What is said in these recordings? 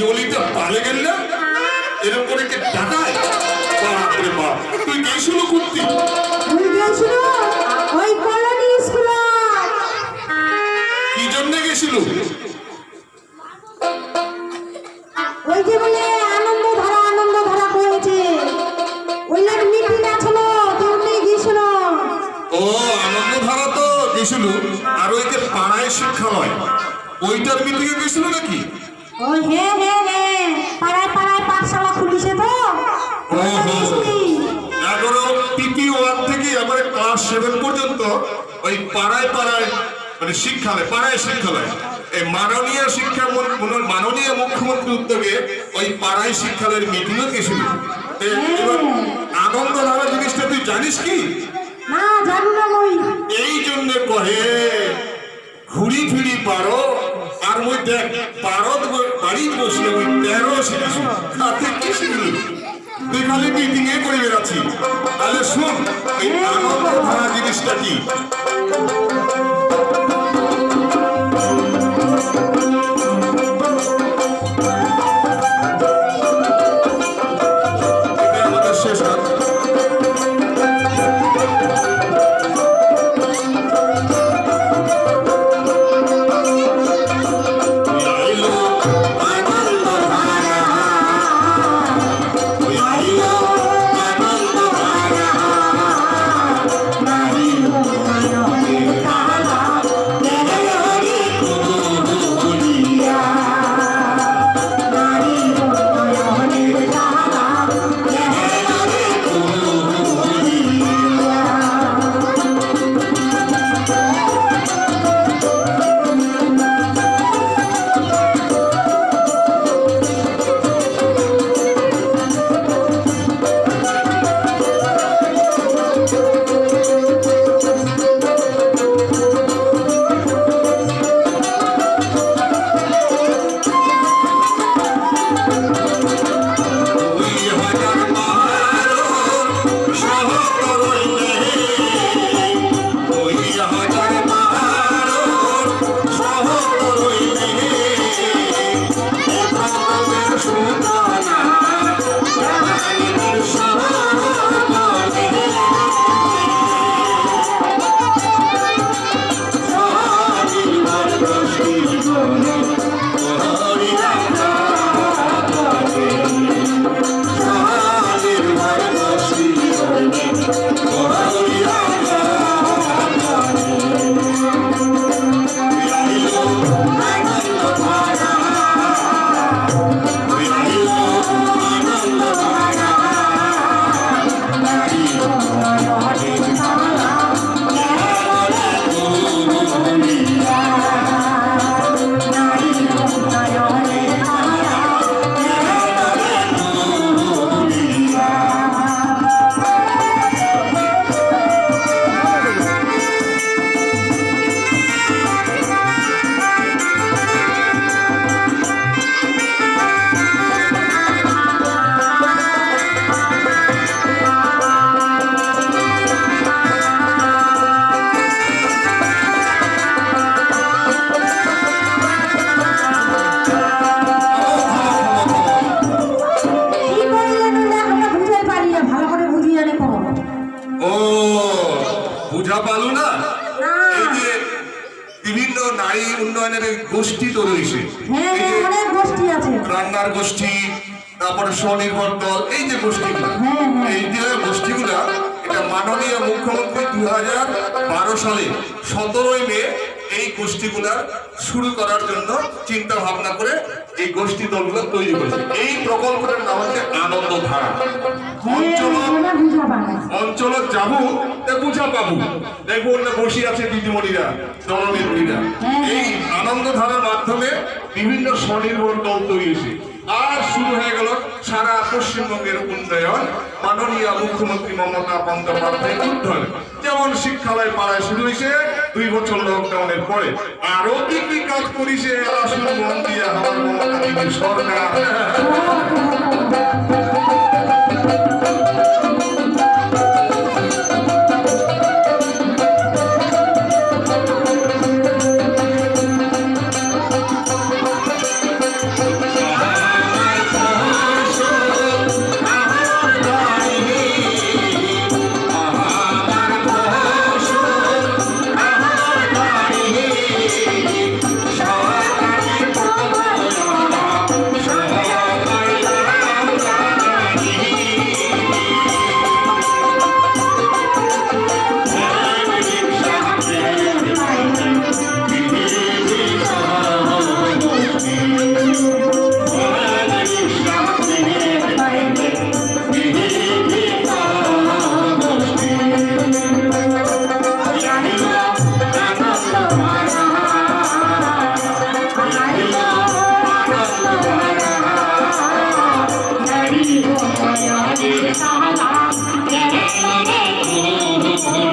জিওলিতে পালে গেল না এরকম করে কে ডাকায় বাপ রে বাপ তুই গেছিল করতি? ভুল গিয়েছিল ওই কলোনি স্কুল কি জন্য গেছিল? ওই যে বলে আনন্দ ধারা আনন্দ ধারা হয়েছে ওই লোক মিটিং আছিল তোর নিয়ে ও আনন্দ ধারা তো গেছিল আর ওই যে পাড়ায় শিক্ষালয় ওইটার মিটিংয়ে গেছিল নাকি? ওই হে হে হে। পাড়ায় পাড়ায় পাঠশালা খুলিছে তো। ওহো। এগারো ওয়ান থেকে এবারে ক্লাস সেভেন পর্যন্ত ওই পাড়ায় পাড়ায় মানে শিক্ষালয় পাড়ায় শিক্ষালয়। এই মাননীয় শিক্ষা মন- মন- মাননীয় মুখ্যমন্ত্রী উদ্যোগে ওই পাড়ায় শিক্ষালয়ের মিটিংও গেছিল এবার আনন্দ ধারা জিনিসটা তুই জানিস কি? না জানি না এই জন্য কহে ঘুরি ফিরি পারো আর মই দেখ পারত ব- বাড়ি বসলে ওই তেরো শিখেছি তাতে কি শিখলি তুই খালি মিটিং এ করে বেড়াচ্ছি তাহলে শোন এই আনন্দ ধারা জিনিসটা কি বুঝা পালু না না। এই যে বিভিন্ন নারী উন্নয়নের গোষ্ঠী তো রয়েছে হ্যাঁ হ্যাঁ রান্নার গোষ্ঠী তারপরে স্বনির্ভর দল এই যে গোষ্ঠীগুলো হ্যাঁ। এই যে গোষ্ঠীগুলা এটা মাননীয় মুখ্যমন্ত্রী দু হাজার বারো সালে সতেরোই মে এই গোষ্ঠীগুলা শুরু করার জন্য চিন্তা ভাবনা করে এই গোষ্ঠী দলগুলো তৈরি করেছে। এই প্রকল্পটার নাম হচ্ছে আনন্দ ধারা। অঞ্চল যাব বুঝা পাবো। দেখব না বসে আছে দিদিমণিরা, দলনেত্রীরা। এই আনন্দ ধারার মাধ্যমে বিভিন্ন স্বনির্ভর দল তৈরি আর শুরু হয়ে গেল সারা পশ্চিমবঙ্গের উন্নয়ন। মাননীয় মুখ্যমন্ত্রী মমতা বন্দ্যোপাধ্যায়ের উন্নয়ন যেমন শিক্ষালয় পাড়ায় শুরু হয়েছে, দুই বছর লকডাউনের পরে। আরও কি কি কাজ করিছে আসলে মন দিয়ে মমতা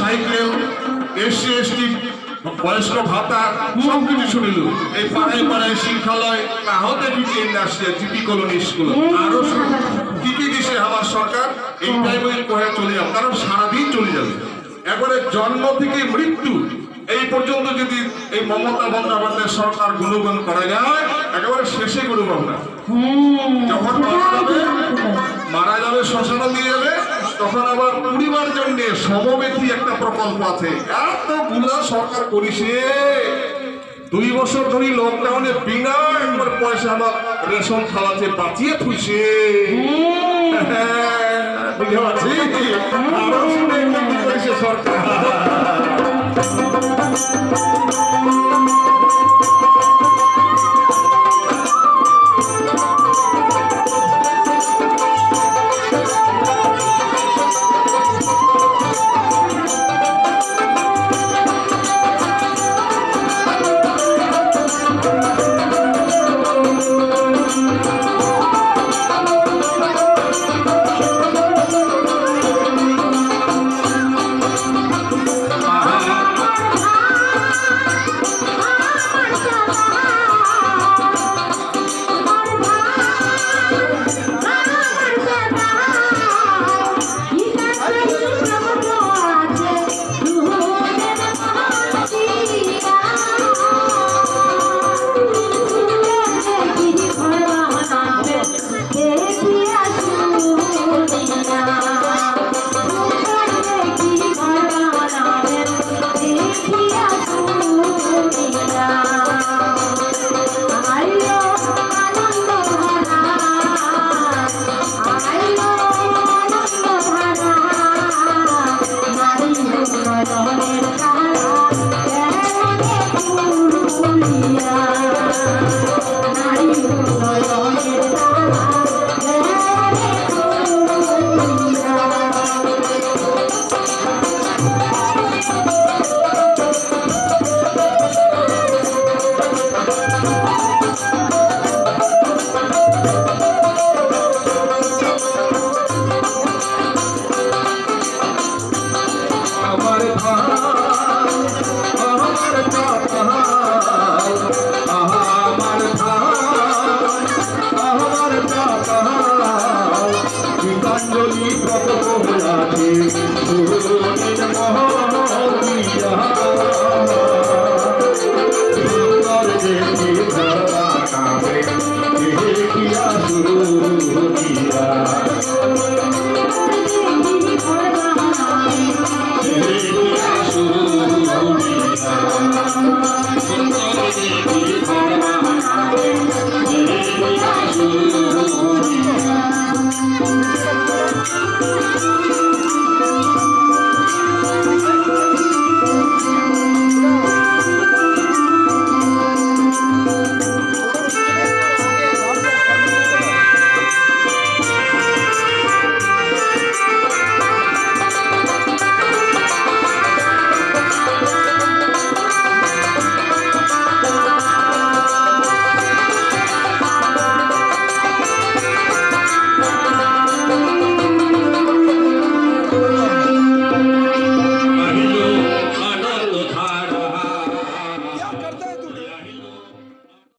সাইকেল এসসি এসটি, বয়স্ক ভাতা, সব কিছু শুনিলু। এই পাড়ায় পাড়ায় শিক্ষালয় কাহতে কিছু ইন্ডাস্ট্রি জিপি কলোনি স্কুল। আরও কি কি দিছে আমার সরকার, এই টাইমে কয়ে চলে যাবে কারণ সারাদিন চলে যাবে। একবারে জন্ম থেকে মৃত্যু, এই পর্যন্ত যদি এই মমতা বন্দ্যোপাধ্যায় সরকার গুণগান করা যায়, একেবারে শেষে গুণগান না যখন মারা যাবে মারা যাবে শ্মশানে দিয়ে যাবে তখন আবার পরিবার জন্য সমবেথী একটা প্রকল্প আছে। এতগুলা সরকার করিছে। দুই বছর ধরে লকডাউনে বিনা একবার পয়সা আমার রেশন খাওয়াতে বাঁচিয়ে থুইছে। করেছে সরকার।